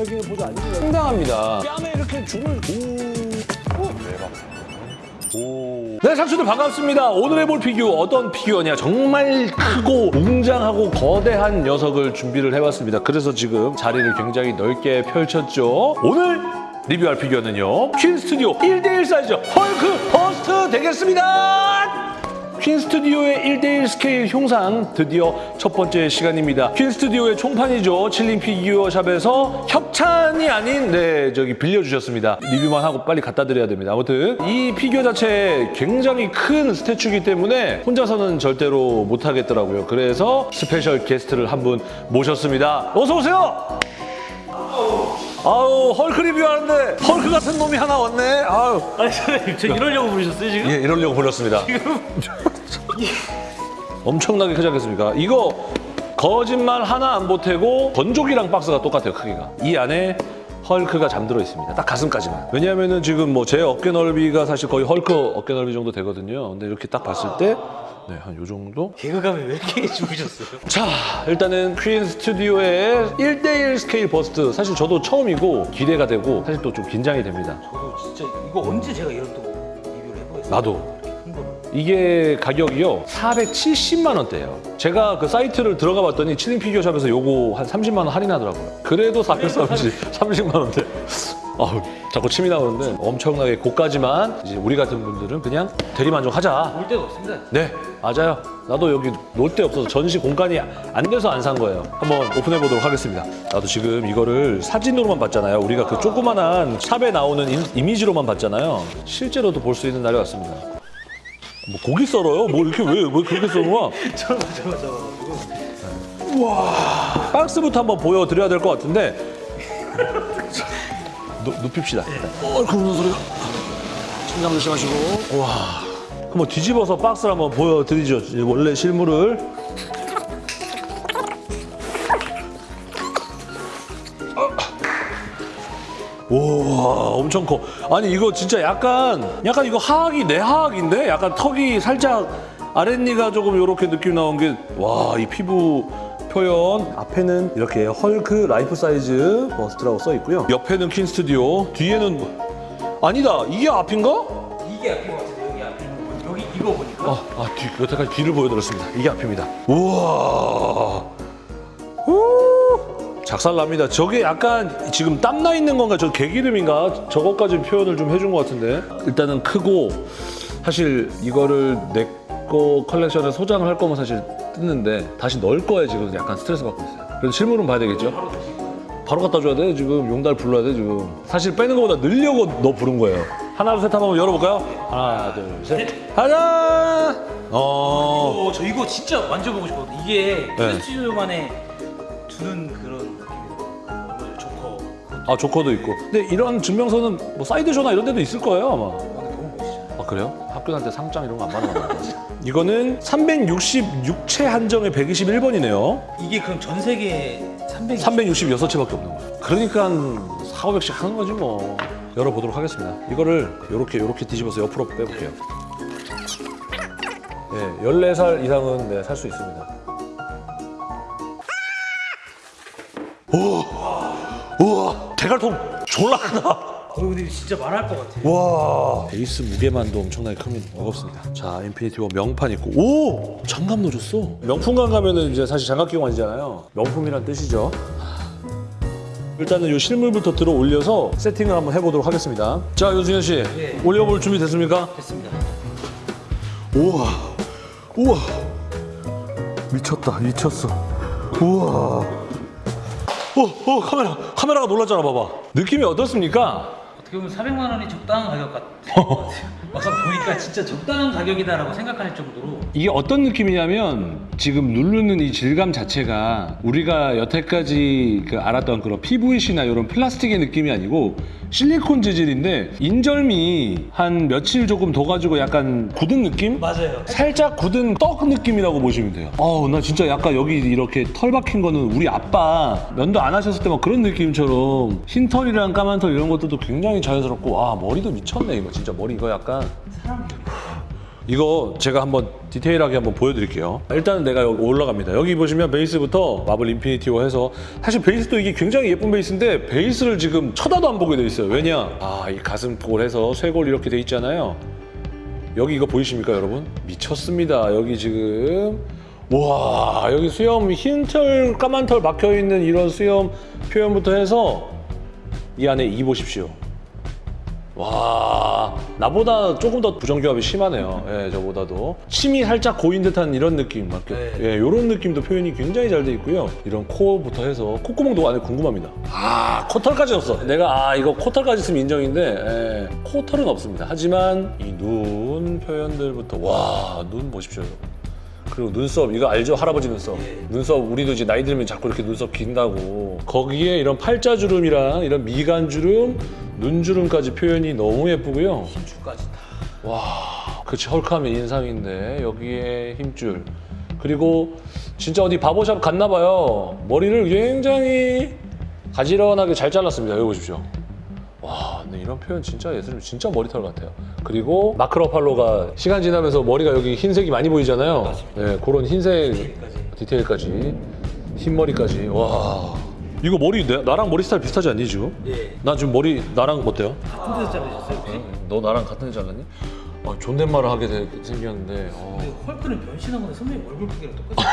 겁먹이는 포즈 아닙니다. 상당합니다. 뺨에 이렇게 줄을 오. 대박. 오. 네, 상추들 반갑습니다. 오늘 해볼 피규어 어떤 피규어냐? 정말 크고 웅장하고 거대한 녀석을 준비를 해봤습니다. 그래서 지금 자리를 굉장히 넓게 펼쳤죠. 오늘 리뷰할 피규어는요. 퀸 스튜디오 1대1 사이즈 헐크 bust 되겠습니다. 퀸 스튜디오의 1대1 스케일 형상 드디어 첫 번째 시간입니다. 퀸 스튜디오의 총판이죠. 칠링 피규어샵에서 협찬이 아닌 네 저기 빌려주셨습니다. 리뷰만 하고 빨리 갖다 드려야 됩니다. 아무튼 이 피규어 자체 굉장히 큰 statue이기 때문에 혼자서는 절대로 못 하겠더라고요. 그래서 special guest를 한 분 모셨습니다. 어서 오세요. 아우 헐크 리뷰하는데 헐크 같은 놈이 하나 왔네. 아우 아니 선생님 저 이러려고 부르셨어요 지금? 예, 이러려고 불렀습니다. 엄청나게 크지 않겠습니까? 이거 거짓말 하나 안 보태고 건조기랑 박스가 똑같아요, 크기가. 이 안에 헐크가 잠들어 있습니다. 딱 가슴까지만. 왜냐하면은 지금 뭐 제 어깨 넓이가 사실 거의 헐크 어깨 넓이 정도 되거든요. 근데 이렇게 딱 봤을 때 네, 한 요 정도? 개그감이 왜 이렇게 죽으셨어요? 자, 일단은 퀸 스튜디오의 1대1 스케일 bust. 사실 저도 처음이고 기대가 되고 사실 또 좀 긴장이 됩니다. 저도 진짜 이거 언제 제가 이런 또 리뷰를 해보겠어요? 나도. 이게 가격이요 470만 원대예요. 제가 그 사이트를 들어가 봤더니 칠링 피규어샵에서 요거 한 30만 원 할인하더라고요. 그래도 430, 30만 원대. 아우, 자꾸 침이 나오는데 엄청나게 고가지만 이제 우리 같은 분들은 그냥 대리만족하자. 볼 데가 없습니다 네, 맞아요. 나도 여기 놀 데 없어서 전시 공간이 안 돼서 안 산 거예요. 한번 오픈해 보도록 하겠습니다. 나도 지금 이거를 사진으로만 봤잖아요. 우리가 그 조그만한 샵에 나오는 인- 이미지로만 봤잖아요. 실제로도 볼 수 있는 날이 왔습니다. 뭐 고기 썰어요? 뭐 이렇게 왜, 왜 그렇게 썰어? 저거 저거 저거 박스부터 한번 보여드려야 될 것 같은데 누, 눕힙시다. 어, 그 무슨 소리가? 천장 조심하시고. 와. 한번 뒤집어서 박스를 한번 보여드리죠. 이 원래 실물을. 우와 엄청 커 아니 이거 진짜 약간 약간 이거 하악이 내 하악인데 약간 턱이 살짝 아랫니가 조금 이렇게 느낌 나온 게 와 이 피부 표현. 앞에는 이렇게 헐크 life size bust라고 써 있고요. 옆에는 퀸 스튜디오 뒤에는 뭐- 아니다 이게 앞인가? 이게 앞인 것 같은데 여기 앞에 있는 거 여기 이거 보니까. 아, 아 뒤, 여태까지 뒤를 보여드렸습니다. 이게 앞입니다. 우와. 우 작살납니다. 저게 약간 지금 땀나 있는 건가? 저 개기름인가? 저것까지 표현을 좀 해준 것 같은데. 일단은 크고 사실 이거를 내 거 컬렉션에 소장을 할 거면 사실 뜯는데 다시 넣을 거에 지금. 약간 스트레스 받고 있어요. 그래서 실물은 봐야 되겠죠? 바로 갖다 줘야 돼 지금. 용달 불러야 돼 지금. 사실 빼는 것보다 늘려고 너 부른 거예요. 하나 둘셋 한번 열어볼까요? 하나 둘셋. 가자 어. 어, 저 이거 진짜 만져보고 싶거든요. 이게 네. 스튜디오만에 두는 그런 조커. 아 조커도 있고. 근데 이런 증명서는 뭐 사이드쇼나 이런 데도 있을 거예요 아마 그래요? 학교 다닐 때 상장 이런 거 안 받는 거 이거는 366채 한정에 121번이네요. 이게 그럼 전 세계에 300 366채밖에 없는 거예요. 그러니까 한 4, 500씩 하는 거지 뭐. 열어보도록 하겠습니다. 이거를 이렇게 이렇게 뒤집어서 옆으로 빼볼게요. 네, 14살 이상은 네, 살 수 있습니다. 오! 우와 대갈통 졸라 크다. 어, 근데 진짜 말할 것 같아요. 와. 베이스 무게만도 엄청나게 크면 무겁습니다. 자 인피니티 워 명판 있고. 오! 장갑 넣어줬어. 명품관 가면은 이제 사실 장갑 끼고 아니잖아요. 명품이란 뜻이죠. 일단은 이 실물부터 들어 올려서 세팅을 한번 해보도록 하겠습니다. 자 윤승현 씨. 네. 올려볼 준비 됐습니까? 됐습니다. 우와. 우와. 미쳤다. 미쳤어. 우와. 어, 어 카메라. 카메라가 놀랐잖아 봐봐. 느낌이 어떻습니까? 어떻게 보면 400만 원이 적당한 가격 같아요 막상 보니까 진짜 적당한 가격이다라고 생각할 정도로 이게 어떤 느낌이냐면 지금 누르는 이 질감 자체가 우리가 여태까지 그 알았던 그런 PVC나 이런 플라스틱의 느낌이 아니고 실리콘 재질인데 인절미 한 며칠 조금 둬가지고 약간 굳은 느낌? 맞아요 살짝 굳은 떡 느낌이라고 보시면 돼요. 어우, 나 진짜 약간 여기 이렇게 털 박힌 거는 우리 아빠 면도 안 하셨을 때 막 그런 느낌처럼 흰 털이랑 까만 털 이런 것들도 굉장히 자연스럽고, 아, 머리도 미쳤네, 이거. 진짜 머리 이거 약간. 이거 제가 한번 디테일하게 한번 보여드릴게요. 일단은 내가 여기 올라갑니다. 여기 보시면 베이스부터 마블 인피니티로 해서 사실 베이스도 이게 굉장히 예쁜 베이스인데 베이스를 지금 쳐다도 안 보게 돼 있어요. 왜냐? 아, 이 가슴골 해서 쇄골 이렇게 돼 있잖아요. 여기 이거 보이십니까, 여러분? 미쳤습니다. 여기 지금 와 여기 수염 흰털 까만 털 박혀 있는 이런 수염 표현부터 해서 이 안에 이 보십시오. 와 나보다 조금 더 부정교합이 심하네요. 예, 저보다도 침이 살짝 고인 듯한 이런 느낌, 막 네. 예, 이런 느낌도 표현이 굉장히 잘 돼 있고요. 이런 코부터 해서 콧구멍도 안에 궁금합니다. 아 코털까지 없어. 내가 아 이거 코털까지 있으면 인정인데 예, 코털은 없습니다. 하지만 이 눈 표현들부터 와 눈 보십시오. 그리고 눈썹 이거 알죠 할아버지 눈썹 눈썹 우리도 이제 나이 들면 자꾸 이렇게 눈썹 긴다고 거기에 이런 팔자주름이랑 이런 미간주름 눈주름까지 표현이 너무 예쁘고요. 힘줄까지 다. 와 그치 헐크하면 인상인데 여기에 힘줄. 그리고 진짜 어디 바보샵 갔나 봐요. 머리를 굉장히 가지런하게 잘 잘랐습니다. 여기 보십시오. 와 근데 이런 표현 진짜 예술이 진짜 머리털 같아요. 그리고 마크 러팔로가 시간 지나면서 머리가 여기 흰색이 많이 보이잖아요. 네 그런 흰색. 디테일까지. 흰머리까지. 와 이거 머리 내- 나랑 머리 스타일 비슷하지 않니 지금? 예. 나 지금 머리 나랑 어때요? 같은 데서 자르셨어요? 너 나랑 같은 애 잘랐니? 아, 존댓말을 하게 되- 생겼는데 어. 근데 헐크는 변신한 건데 선배님 얼굴 크기랑 똑같아요.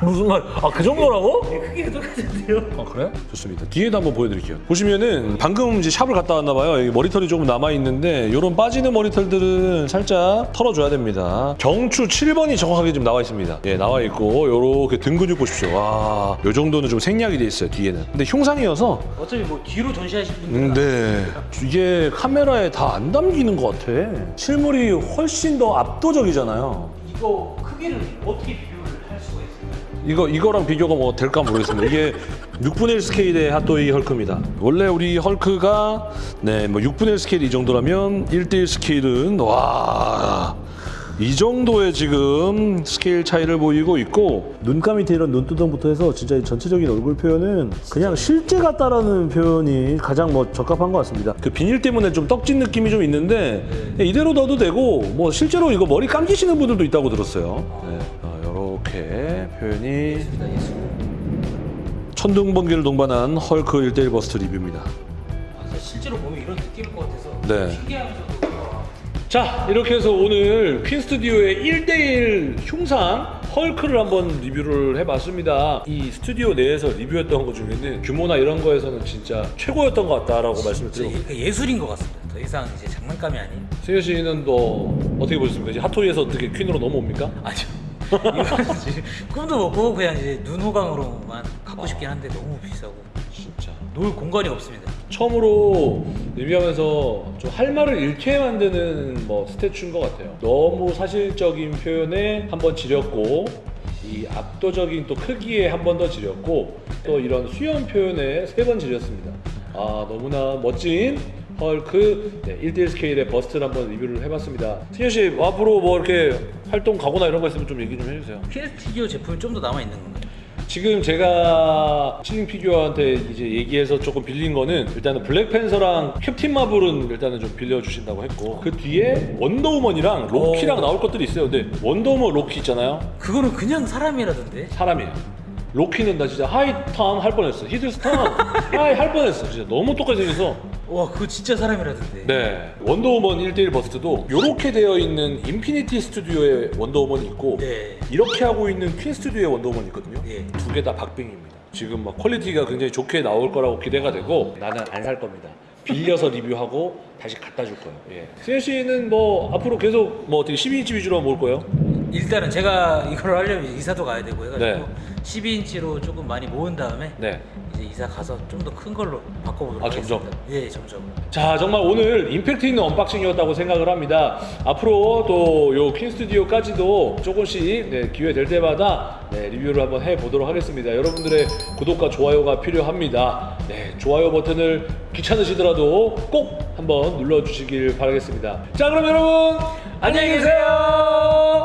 무슨 말? 아 그 정도라고? 네, 크기가 똑같은데요? 아 그래? 좋습니다. 뒤에도 한번 보여드릴게요. 보시면은 방금 이제 샵을 갔다 왔나 봐요. 여기 머리털이 조금 남아 있는데 이런 빠지는 머리털들은 살짝 털어줘야 됩니다. 경추 7번이 정확하게 지금 나와 있습니다. 예, 나와 있고 요렇게 등 근육 보십시오. 와, 요 정도는 좀 생략이 돼 있어요 뒤에는. 근데 흉상이어서 어차피 뭐 뒤로 전시하실 분들은 음, 네. 이게 카메라에 다 안 담기는 것 같아. 실물이 훨씬 더 압도적이잖아요. 이거 크기를 어떻게 비교를 할 수가 있을까요? 이거 이거랑 비교가 뭐 될까 모르겠습니다. 이게 6분의 1 스케일의 핫토이 헐크입니다. 원래 우리 헐크가 네, 뭐 6분의 1 스케일 이 정도라면 1대1 스케일은 와. 이 정도의 지금 스케일 차이를 보이고 있고 눈감 밑에 이런 눈두덩부터 해서 진짜 이 전체적인 얼굴 표현은 그냥 실제 같다라는 표현이 가장 뭐 적합한 것 같습니다. 그 비닐 때문에 좀 떡진 느낌이 좀 있는데 이대로 넣어도 되고 뭐 실제로 이거 머리 감기시는 분들도 있다고 들었어요. 네. 이렇게 표현이 천둥번개를 동반한 헐크 1대1 버스트 리뷰입니다. 아, 실제로 보면 이런 느낌일 것 같아서 네. 신기하면서도 자 이렇게 해서 오늘 퀸 스튜디오의 1대1 흉상 헐크를 한번 리뷰를 해봤습니다 이 스튜디오 내에서 리뷰했던 것 중에는 규모나 이런 거에서는 진짜 최고였던 것 같다라고 말씀을 드리고 예- 예술인 것 같습니다. 더 이상 이제 장난감이 아닌. 승현 씨는 또 어떻게 보셨습니까? 이제 핫토이에서 어떻게 퀸으로 넘어옵니까? 아니요. 꿈도 못 꾸고 그냥 이제 눈호강으로만 갖고 싶긴 한데 너무 비싸고 진짜 놓을 공간이 없습니다. 처음으로 리뷰하면서 좀 할 말을 잃게 만드는 뭐 statue인 것 같아요. 너무 사실적인 표현에 한 번 지렸고 이 압도적인 또 크기에 한 번 더 지렸고 또 이런 수염 표현에 세 번 지렸습니다. 아 너무나 멋진 헐크 네, 1대1 스케일의 버스트를 한번 리뷰를 해봤습니다. 승현 씨 앞으로 뭐 이렇게 활동 가거나 이런 거 있으면 좀 얘기 좀 해주세요. 퀸스튜디오 제품이 좀 더 남아 있는 건가요? 지금 제가 칠링 피규어한테 이제 얘기해서 조금 빌린 거는 일단은 블랙팬서랑 캡틴 마블은 일단은 좀 빌려주신다고 했고 그 뒤에 원더우먼이랑 로키랑 오. 나올 것들이 있어요. 근데 원더우먼 로키 있잖아요. 그거는 그냥 사람이라던데. 사람이에요. 로키는 나 진짜 하이턴 할 뻔했어. 히들스턴 hi 할 뻔했어. 진짜 너무 똑같이 생겨서 와 그거 진짜 사람이라던데. 네 원더우먼 1대1 버스트도 이렇게 되어 있는 인피니티 스튜디오의 원더우먼이 있고 네. 이렇게 하고 있는 퀸 스튜디오의 원더우먼이 있거든요. 예. 두개 다 박빙입니다. 지금 막 퀄리티가 굉장히 좋게 나올 거라고 기대가 되고 나는 안 살 겁니다. 빌려서 리뷰하고 다시 갖다 줄 거예요. 예. 승현 씨는 뭐 앞으로 계속 뭐 어떻게 12인치 위주로 모을 거예요? 일단은 제가 이걸 하려면 이사도 가야 되고 해가지고 네. 12인치로 조금 많이 모은 다음에 네. 이제 이사 가서 좀 더 큰 걸로 바꿔보도록 아? 하겠습니다. 예, 점점. 자 정말 오늘 임팩트 있는 unboxing이었다고 생각을 합니다. 앞으로 또요 퀸 스튜디오까지도 조금씩 네, 기회 될 때마다 네, 리뷰를 한번 해보도록 하겠습니다. 여러분들의 구독과 좋아요가 필요합니다. 네, 좋아요 버튼을 귀찮으시더라도 꼭 한번 눌러주시길 바라겠습니다. 자 그럼 여러분 안녕히 계세요.